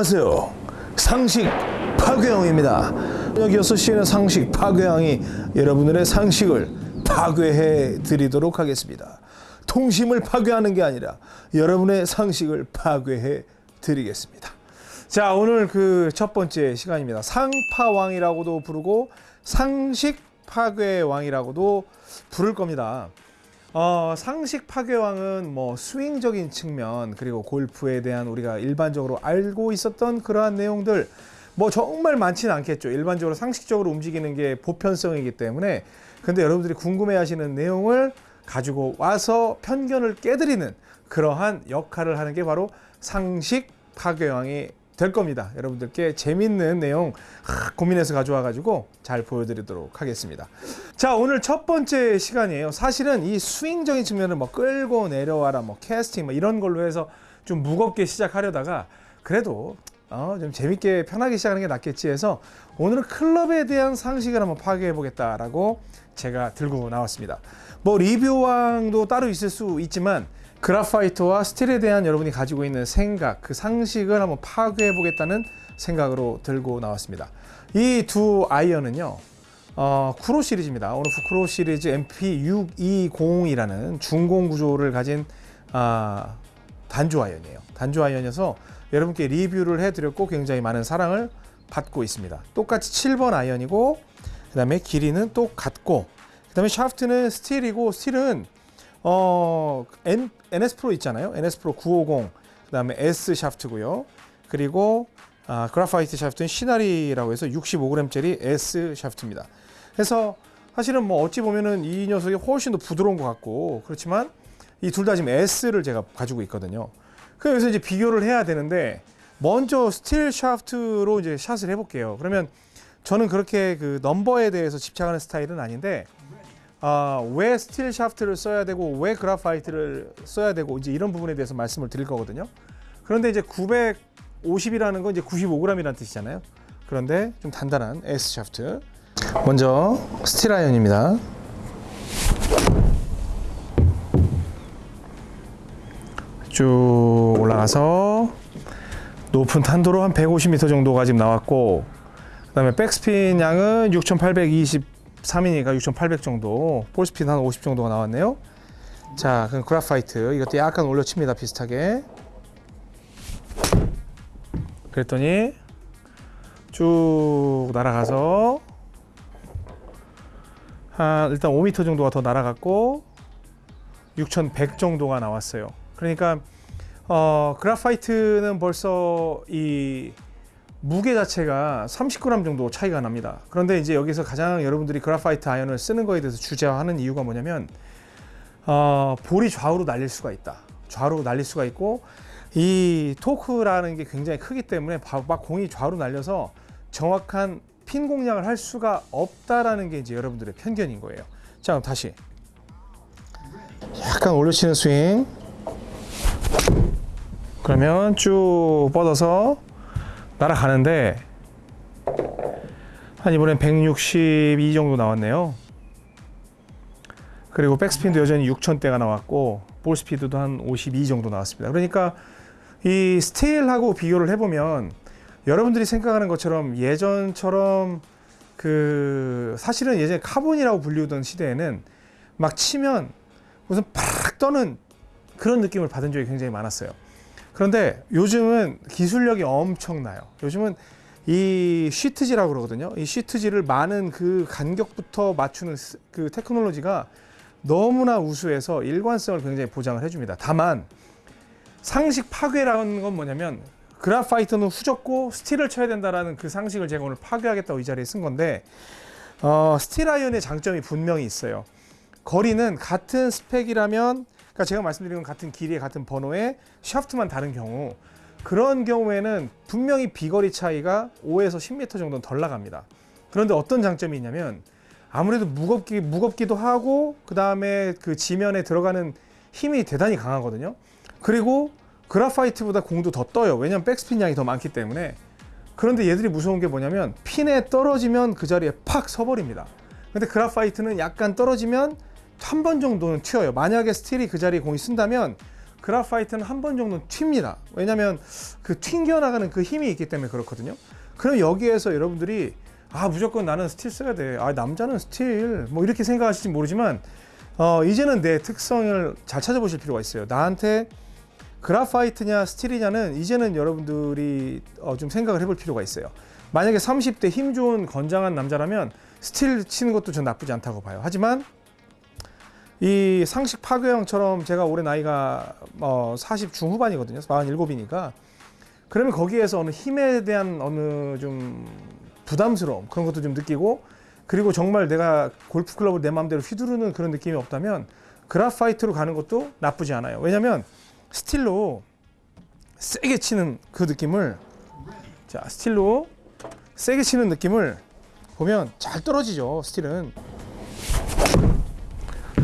안녕하세요. 상식 파괴왕입니다. 저녁 6시에는 상식 파괴왕이 여러분들의 상식을 파괴해 드리도록 하겠습니다. 통심을 파괴하는 게 아니라 여러분의 상식을 파괴해 드리겠습니다. 자, 오늘 그 첫 번째 시간입니다. 상파왕이라고도 부르고 상식 파괴왕이라고도 부를 겁니다. 어, 상식 파괴왕은 뭐 스윙적인 측면 그리고 골프에 대한 우리가 일반적으로 알고 있었던 그러한 내용들 뭐 정말 많지는 않겠죠. 일반적으로 상식적으로 움직이는 게 보편성이기 때문에 근데 여러분들이 궁금해 하시는 내용을 가지고 와서 편견을 깨드리는 그러한 역할을 하는 게 바로 상식 파괴왕이 될 겁니다. 여러분들께 재밌는 내용 하, 고민해서 가져와 가지고 잘 보여드리도록 하겠습니다. 자 오늘 첫 번째 시간이에요. 사실은 이 스윙적인 측면을 뭐 끌고 내려와라 뭐 캐스팅 뭐 이런 걸로 해서 좀 무겁게 시작하려다가 그래도 어, 좀 재밌게 편하게 시작하는 게 낫겠지 해서 오늘은 클럽에 대한 상식을 한번 파괴해 보겠다라고 제가 들고 나왔습니다. 뭐 리뷰왕도 따로 있을 수 있지만 그라파이트와 스틸에 대한 여러분이 가지고 있는 생각, 그 상식을 한번 파괴해 보겠다는 생각으로 들고 나왔습니다. 이 두 아이언은요, 어, 쿠로 시리즈입니다. 오늘 쿠로 시리즈 MP620이라는 중공 구조를 가진 아, 단조 아이언이에요. 단조 아이언이어서 여러분께 리뷰를 해드렸고 굉장히 많은 사랑을 받고 있습니다. 똑같이 7번 아이언이고 그 다음에 길이는 똑같고 그 다음에 샤프트는 스틸이고 스틸은 어, N, NS 프로 있잖아요. NS 프로 950 그 다음에 S 샤프트고요. 그리고 아, graphite 샤프트는 시나리라고 해서 65g짜리 S 샤프트입니다. 그래서 사실은 뭐 어찌 보면은 이 녀석이 훨씬 더 부드러운 것 같고 그렇지만 이 둘 다 지금 S를 제가 가지고 있거든요. 그래서 이제 비교를 해야 되는데 먼저 스틸 샤프트로 이제 샷을 해볼게요. 그러면 저는 그렇게 그 넘버에 대해서 집착하는 스타일은 아닌데 아, 왜 스틸 샤프트를 써야 되고 왜 graphite를 써야 되고 이제 이런 부분에 대해서 말씀을 드릴 거거든요. 그런데 이제 950이라는 건 이제 95g이라는 뜻이잖아요. 그런데 좀 단단한 S 샤프트. 먼저 스틸 아이언입니다. 쭉 올라가서 높은 탄도로 한 150m 정도가 지금 나왔고 그 다음에 백스핀 양은 6,823이니까 6,800 정도. 볼스피드 한50 정도가 나왔네요. 자 그럼 graphite. 이것도 약간 올려칩니다 비슷하게. 그랬더니 쭉 날아가서 한 일단 5m 정도가 더 날아갔고 6,100 정도가 나왔어요. 그러니까 어, 그라파이트는 벌써 이 무게 자체가 30g 정도 차이가 납니다. 그런데 이제 여기서 가장 여러분들이 그라파이트 아이언을 쓰는 거에 대해서 주저하는 이유가 뭐냐면 어, 볼이 좌우로 날릴 수가 있다. 좌우로 날릴 수가 있고 이 토크라는 게 굉장히 크기 때문에 막 공이 좌우로 날려서 정확한 핀 공략을 할 수가 없다라는 게 이제 여러분들의 편견인 거예요. 자, 그럼 다시 약간 올려치는 스윙. 그러면 쭉 뻗어서 날아가는데 한 이번엔 162 정도 나왔네요. 그리고 백스핀도 여전히 6000대가 나왔고 볼 스피드도 한 52 정도 나왔습니다. 그러니까 이 스틸하고 비교를 해보면 여러분들이 생각하는 것처럼 예전처럼 그 사실은 예전에 카본이라고 불리우던 시대에는 막 치면 무슨 팍 떠는 그런 느낌을 받은 적이 굉장히 많았어요. 그런데 요즘은 기술력이 엄청나요. 요즘은 이 시트지라고 그러거든요. 이 시트지를 마는 그 간격부터 맞추는 그 테크놀로지가 너무나 우수해서 일관성을 굉장히 보장을 해줍니다. 다만 상식 파괴라는 건 뭐냐면 graphite는 후졌고 스틸을 쳐야 된다라는 그 상식을 제가 오늘 파괴하겠다고 이 자리에 선 건데 어, 스틸 아이언의 장점이 분명히 있어요. 거리는 같은 스펙이라면 그러니까 제가 말씀드린 건 같은 길이의 같은 번호에 샤프트만 다른 경우 그런 경우에는 분명히 비거리 차이가 5에서 10m 정도는 덜 나갑니다. 그런데 어떤 장점이 있냐면 아무래도 무겁기, 무겁기도 하고 그 다음에 그 지면에 들어가는 힘이 대단히 강하거든요. 그리고 그라파이트보다 공도 더 떠요. 왜냐면 백스핀 양이 더 많기 때문에. 그런데 얘들이 무서운 게 뭐냐면 핀에 떨어지면 그 자리에 팍 서버립니다. 근데 그라파이트는 약간 떨어지면 한 번 정도는 튀어요. 만약에 스틸이 그 자리에 공이 쓴다면 그라파이트는 한 번 정도 튑니다. 왜냐하면 그 튕겨나가는 그 힘이 있기 때문에 그렇거든요. 그럼 여기에서 여러분들이 아 무조건 나는 스틸 써야 돼. 아 남자는 스틸 뭐 이렇게 생각하실지 모르지만 어, 이제는 내 특성을 잘 찾아보실 필요가 있어요. 나한테 graphite냐 스틸이냐는 이제는 여러분들이 어, 좀 생각을 해볼 필요가 있어요. 만약에 30대 힘 좋은 건장한 남자라면 스틸 치는 것도 전 나쁘지 않다고 봐요. 하지만 이 상식 파괴형처럼 제가 올해 나이가 어, 40 중후반이거든요. 47이니까 그러면 거기에서 어느 힘에 대한 어느 좀 부담스러움 그런 것도 좀 느끼고 그리고 정말 내가 골프 클럽을 내 마음대로 휘두르는 그런 느낌이 없다면 그라파이트로 가는 것도 나쁘지 않아요. 왜냐하면 스틸로 세게 치는 그 느낌을 자 스틸로 세게 치는 느낌을 보면 잘 떨어지죠. 스틸은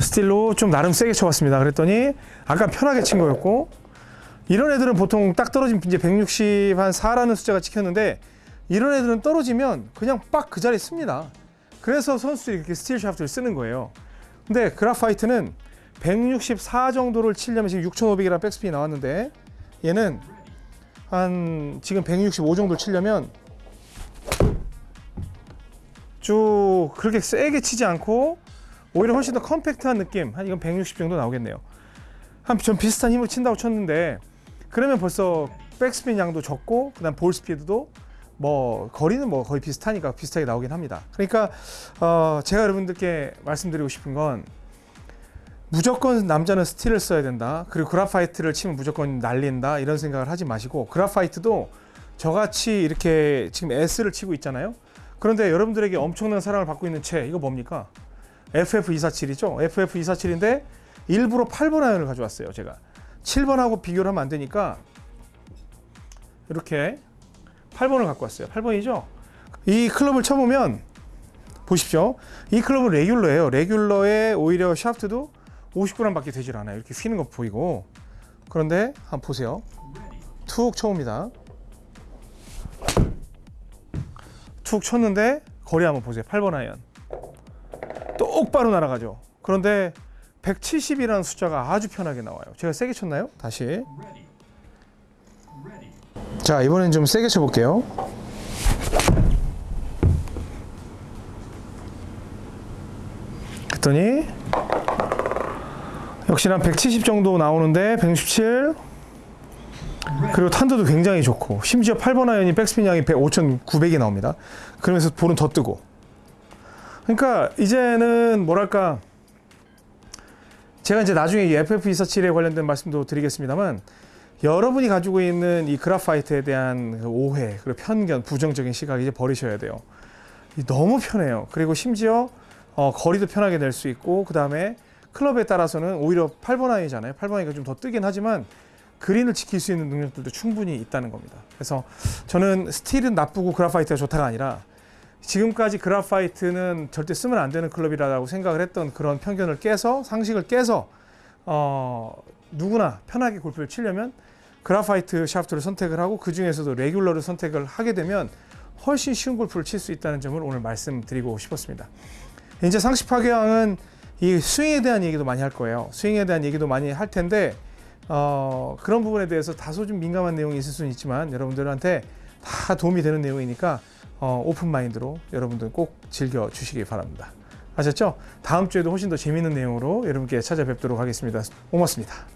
스틸로 좀 나름 세게 쳐봤습니다. 그랬더니 아까 편하게 친 거였고 이런 애들은 보통 딱 떨어지면 이제 160 한 4라는 숫자가 찍혔는데 이런 애들은 떨어지면 그냥 빡 그 자리에 섭니다. 그래서 선수들이 이렇게 스틸 샤프트를 쓰는 거예요. 근데 graphite는 164 정도를 치려면 지금 6,500이라는 백스핀이 나왔는데 얘는 한 지금 165 정도 치려면 쭉 그렇게 세게 치지 않고 오히려 훨씬 더 컴팩트한 느낌. 한 이건 160 정도 나오겠네요. 한좀 비슷한 힘을 친다고 쳤는데 그러면 벌써 백스핀 양도 적고 그 다음 볼 스피드도 뭐 거리는 뭐 거의 비슷하니까 비슷하게 나오긴 합니다. 그러니까 어 제가 여러분들께 말씀드리고 싶은 건 무조건 남자는 스틸을 써야 된다. 그리고 그라파이트를 치면 무조건 날린다. 이런 생각을 하지 마시고 그라파이트도 저같이 이렇게 지금 S를 치고 있잖아요. 그런데 여러분들에게 엄청난 사랑을 받고 있는 채 이거 뭡니까 FF247이죠. FF247인데 일부러 8번 아이언을 가져왔어요. 제가 7번하고 비교를 하면 안 되니까 이렇게 8번을 갖고 왔어요. 8번이죠. 이 클럽을 쳐보면 보십시오. 이 클럽은 레귤러예요. 레귤러에 오히려 샤프트도 50g밖에 되질 않아요. 이렇게 휘는 거 보이고 그런데 한번 보세요. 툭 쳐옵니다. 툭 쳤는데 거리 한번 보세요. 8번 아이언. 똑바로 날아가죠. 그런데 170이라는 숫자가 아주 편하게 나와요. 제가 세게 쳤나요? 다시. 자, 이번엔 좀 세게 쳐볼게요. 그랬더니 역시나 170 정도 나오는데 167 그리고 탄도도 굉장히 좋고 심지어 8번 아이언이 백스핀 양이 5,900이 나옵니다. 그러면서 볼은 더 뜨고 그러니까 이제는 뭐랄까 제가 이제 나중에 이 FF247에 관련된 말씀도 드리겠습니다만 여러분이 가지고 있는 이 그라파이트에 대한 그 오해 그리고 편견 부정적인 시각 이제 버리셔야 돼요. 너무 편해요. 그리고 심지어 어, 거리도 편하게 낼 수 있고 그 다음에 클럽에 따라서는 오히려 8번 아이언이잖아요. 8번 아이언이 좀 더 뜨긴 하지만 그린을 지킬 수 있는 능력들도 충분히 있다는 겁니다. 그래서 저는 스틸은 나쁘고 graphite가 좋다가 아니라 지금까지 graphite는 절대 쓰면 안 되는 클럽이라고 생각을 했던 그런 편견을 깨서 상식을 깨서 어, 누구나 편하게 골프를 치려면 graphite 샤프트를 선택을 하고 그 중에서도 레귤러를 선택을 하게 되면 훨씬 쉬운 골프를 칠 수 있다는 점을 오늘 말씀드리고 싶었습니다. 이제 상식 파괴왕은 이 스윙에 대한 얘기도 많이 할 거예요. 스윙에 대한 얘기도 많이 할 텐데 어, 그런 부분에 대해서 다소 좀 민감한 내용이 있을 수는 있지만 여러분들한테 다 도움이 되는 내용이니까 어, open mind로 여러분들 꼭 즐겨 주시기 바랍니다. 아셨죠? 다음 주에도 훨씬 더 재미있는 내용으로 여러분께 찾아뵙도록 하겠습니다. 고맙습니다.